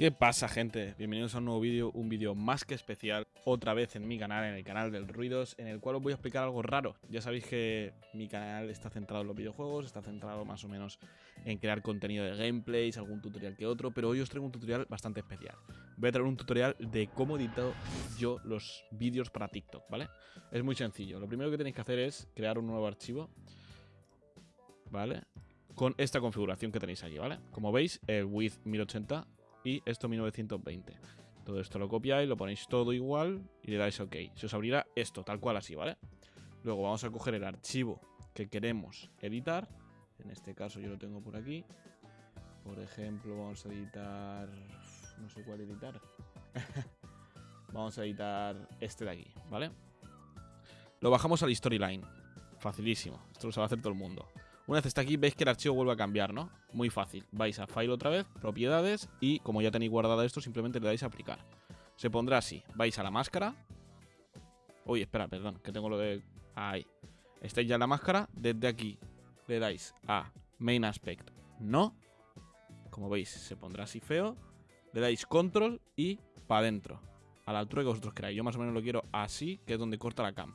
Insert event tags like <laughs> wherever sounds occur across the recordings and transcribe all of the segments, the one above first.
¿Qué pasa gente? Bienvenidos a un nuevo vídeo, un vídeo más que especial, otra vez en mi canal, en el canal del Ruidos, en el cual os voy a explicar algo raro. Ya sabéis que mi canal está centrado en los videojuegos, está centrado más o menos en crear contenido de gameplays, algún tutorial que otro, pero hoy os traigo un tutorial bastante especial. Voy a traer un tutorial de cómo edito yo los vídeos para TikTok, ¿vale? Es muy sencillo, lo primero que tenéis que hacer es crear un nuevo archivo, ¿vale? Con esta configuración que tenéis aquí, ¿vale? Como veis, el width 1080 y esto 1920. Todo esto lo copiáis, lo ponéis todo igual y le dais OK. Se os abrirá esto, tal cual así, ¿vale? Luego vamos a coger el archivo que queremos editar. En este caso yo lo tengo por aquí. Por ejemplo, vamos a editar... No sé cuál editar. <laughs> vamos a editar este de aquí, ¿vale? Lo bajamos al storyline. Facilísimo. Esto lo sabe hacer todo el mundo. Una vez está aquí, veis que el archivo vuelve a cambiar, ¿no? Muy fácil. Vais a File otra vez, Propiedades, y como ya tenéis guardado esto, simplemente le dais a aplicar. Se pondrá así. Vais a la máscara. Uy, espera, perdón, que tengo lo de... Ahí. Estáis ya en la máscara. Desde aquí le dais a Main Aspect. No. Como veis, se pondrá así feo. Le dais Control y para adentro. A la altura que vosotros queráis. Yo más o menos lo quiero así, que es donde corta la cam.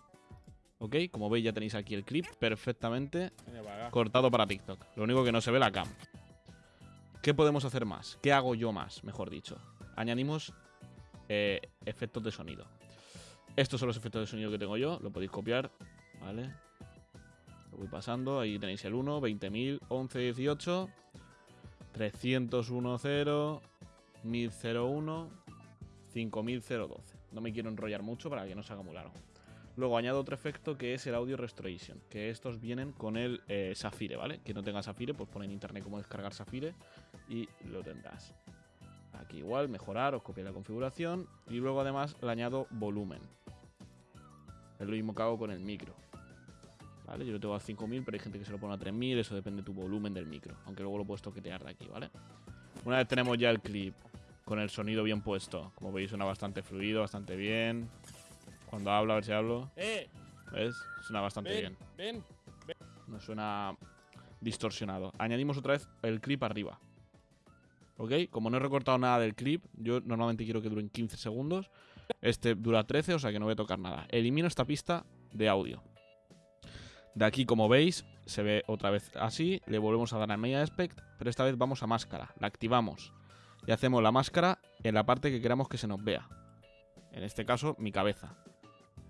¿Ok? Como veis ya tenéis aquí el clip perfectamente cortado para TikTok. Lo único que no se ve la cam. ¿Qué podemos hacer más? ¿Qué hago yo más, mejor dicho? Añadimos eh, efectos de sonido. Estos son los efectos de sonido que tengo yo. Lo podéis copiar, ¿vale? Lo voy pasando. Ahí tenéis el 1, 20.000, 11, 18, 301, 0, 1001, 5012. No me quiero enrollar mucho para que no se haga muy largo. Luego añado otro efecto que es el Audio Restoration, que estos vienen con el eh, Safire, ¿vale? Que no tenga Safire, pues pone en internet cómo descargar Safire y lo tendrás. Aquí igual, mejorar, os copiáis la configuración y luego además le añado volumen. Es lo mismo que hago con el micro. ¿Vale? Yo lo tengo a 5000, pero hay gente que se lo pone a 3000, eso depende de tu volumen del micro. Aunque luego lo puedes toquetear de aquí, ¿vale? Una vez tenemos ya el clip con el sonido bien puesto, como veis suena bastante fluido, bastante bien. Cuando hablo, a ver si hablo. ¡Eh! ¿Ves? Suena bastante ven, bien. Ven, No suena distorsionado. Añadimos otra vez el clip arriba. ¿Ok? Como no he recortado nada del clip, yo normalmente quiero que duren 15 segundos. Este dura 13, o sea que no voy a tocar nada. Elimino esta pista de audio. De aquí, como veis, se ve otra vez así. Le volvemos a dar a Media Aspect, pero esta vez vamos a máscara. La activamos. Y hacemos la máscara en la parte que queramos que se nos vea. En este caso, mi cabeza.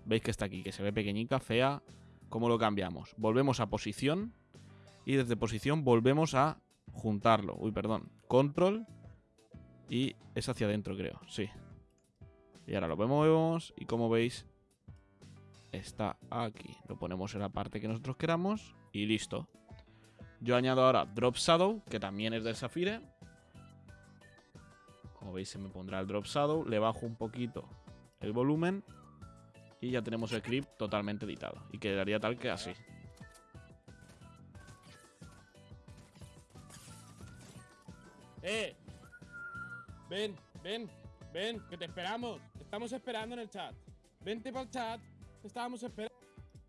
Veis que está aquí, que se ve pequeñica, fea. ¿Cómo lo cambiamos? Volvemos a posición. Y desde posición volvemos a juntarlo. Uy, perdón. Control. Y es hacia adentro, creo. Sí. Y ahora lo vemos. Y como veis, está aquí. Lo ponemos en la parte que nosotros queramos. Y listo. Yo añado ahora Drop Shadow, que también es del Safire. Como veis, se me pondrá el Drop Shadow. Le bajo un poquito el volumen y ya tenemos el clip totalmente editado. Y quedaría tal que así. ¡Eh! Ven, ven, ven, que te esperamos. Te estamos esperando en el chat. Vente para el chat. Te estábamos esperando.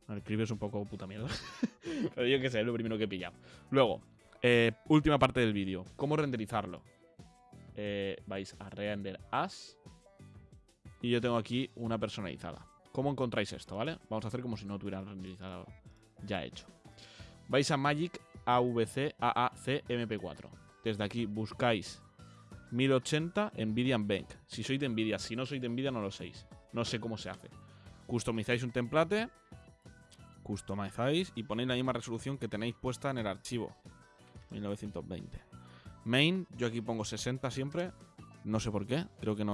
El clip es un poco puta mierda. <laughs> Pero yo que sé, es lo primero que he pillado. Luego, eh, última parte del vídeo. ¿Cómo renderizarlo? Eh, vais a render as. Y yo tengo aquí una personalizada. ¿Cómo encontráis esto, vale? Vamos a hacer como si no tuviera renderizado ya hecho. Vais a Magic AVC AAC MP4. Desde aquí buscáis 1080 Nvidia Bank. Si sois de Nvidia, si no sois de Nvidia no lo séis. No sé cómo se hace. Customizáis un template, customizáis y ponéis la misma resolución que tenéis puesta en el archivo. 1920. Main, yo aquí pongo 60 siempre. No sé por qué, creo que no,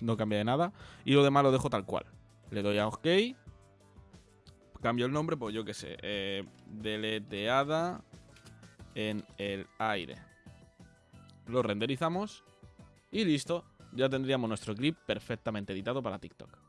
no cambia de nada. Y lo demás lo dejo tal cual. Le doy a OK. Cambio el nombre, pues yo qué sé. Eh, deleteada en el aire. Lo renderizamos. Y listo. Ya tendríamos nuestro clip perfectamente editado para TikTok.